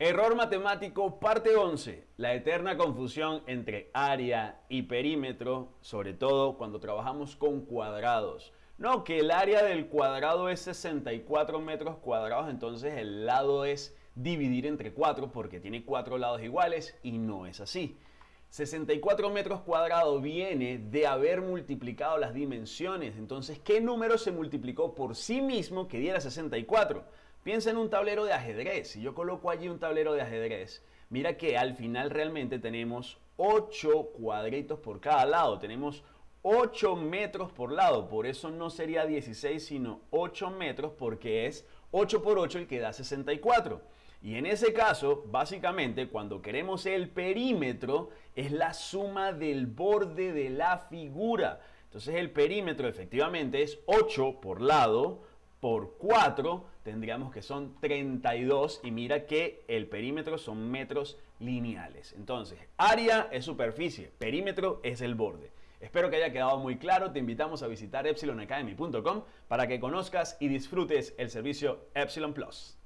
Error matemático parte 11. La eterna confusión entre área y perímetro, sobre todo cuando trabajamos con cuadrados. No, que el área del cuadrado es 64 metros cuadrados, entonces el lado es dividir entre 4 porque tiene 4 lados iguales y no es así. 64 metros cuadrados viene de haber multiplicado las dimensiones. Entonces, ¿qué número se multiplicó por sí mismo que diera 64? Piensa en un tablero de ajedrez. Si yo coloco allí un tablero de ajedrez, mira que al final realmente tenemos 8 cuadritos por cada lado. Tenemos 8 metros por lado, por eso no sería 16 sino 8 metros porque es 8 por 8 el que da 64. Y en ese caso, básicamente, cuando queremos el perímetro, es la suma del borde de la figura. Entonces el perímetro efectivamente es 8 por lado por 4, tendríamos que son 32 y mira que el perímetro son metros lineales. Entonces, área es superficie, perímetro es el borde. Espero que haya quedado muy claro, te invitamos a visitar epsilonacademy.com para que conozcas y disfrutes el servicio Epsilon Plus.